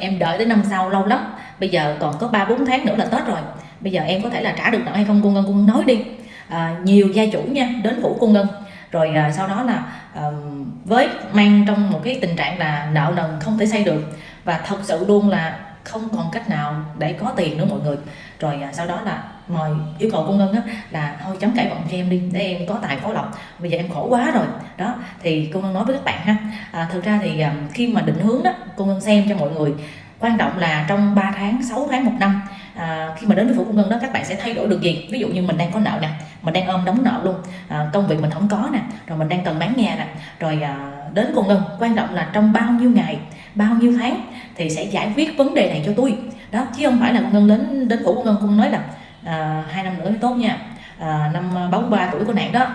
em đợi tới năm sau lâu lắm. Bây giờ còn có ba bốn tháng nữa là tết rồi. Bây giờ em có thể là trả được nợ hay không cô ngân cô ngân nói đi. À, nhiều gia chủ nha đến phủ cô ngân. Rồi à, sau đó là à, với mang trong một cái tình trạng là nợ nần không thể xây được. Và thật sự luôn là không còn cách nào để có tiền nữa mọi người. Rồi à, sau đó là mời yêu cầu cô ngân á, là thôi chấm cãi vọng cho em đi để em có tài có lộc. Bây giờ em khổ quá rồi. Đó thì cô ngân nói với các bạn ha. À, thực ra thì à, khi mà định hướng đó cô ngân xem cho mọi người quan trọng là trong 3 tháng 6 tháng một năm à, khi mà đến với phủ công ngân đó các bạn sẽ thay đổi được gì? Ví dụ như mình đang có nợ nè mình đang ôm đóng nợ luôn à, công việc mình không có nè rồi mình đang cần bán nhà nè. Rồi à, đến cô ngân quan trọng là trong bao nhiêu ngày bao nhiêu tháng thì sẽ giải quyết vấn đề này cho tôi. Đó chứ không phải là cô ngân đến đến phủ cô ngân con nói là à, hai năm nữa mới tốt nha. À, năm à, 43 tuổi của nạn đó.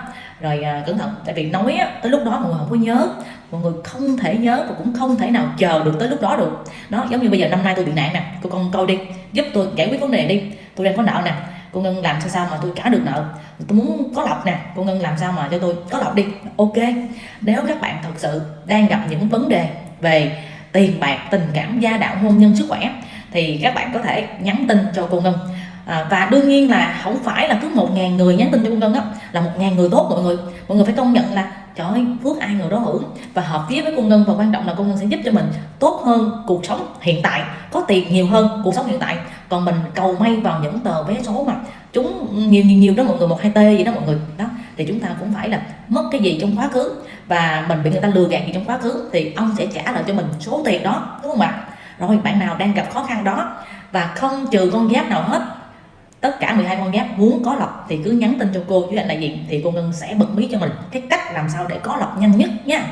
Rồi à, cẩn thận tại vì nói á, tới lúc đó mọi người không có nhớ. Mọi người không thể nhớ và cũng không thể nào chờ được tới lúc đó được. Đó giống như bây giờ năm nay tôi bị nạn nè cô con coi đi giúp tôi giải quyết vấn đề đi. Tôi đang có nợ nè cô ngân làm sao sao mà tôi trả được nợ? Tôi muốn có lọc nè cô ngân làm sao mà cho tôi có lọc đi. Ok nếu các bạn thật sự đang gặp những vấn đề về tiền bạc tình cảm gia đạo hôn nhân sức khỏe thì các bạn có thể nhắn tin cho cô ngân. À, và đương nhiên là không phải là cứ một ngàn người nhắn tin cho cô ngân á là một ngàn người tốt mọi người. Mọi người phải công nhận là trời ơi phước ai người đó hưởng và hợp phía với cô ngân và quan trọng là cô ngân sẽ giúp cho mình tốt hơn cuộc sống hiện tại có tiền nhiều hơn cuộc sống hiện tại. Còn mình cầu may vào những tờ vé số mà chúng nhiều nhiều nhiều đó mọi người một hai t gì đó mọi người thì chúng ta cũng phải là mất cái gì trong quá khứ. Và mình bị người ta lừa gạt gì trong quá khứ thì ông sẽ trả lại cho mình số tiền đó, đúng không ạ? Rồi, bạn nào đang gặp khó khăn đó và không trừ con giáp nào hết, tất cả 12 con giáp muốn có lọc thì cứ nhắn tin cho cô với anh đại diện, thì cô Ngân sẽ bật mí cho mình cái cách làm sao để có lọc nhanh nhất nha.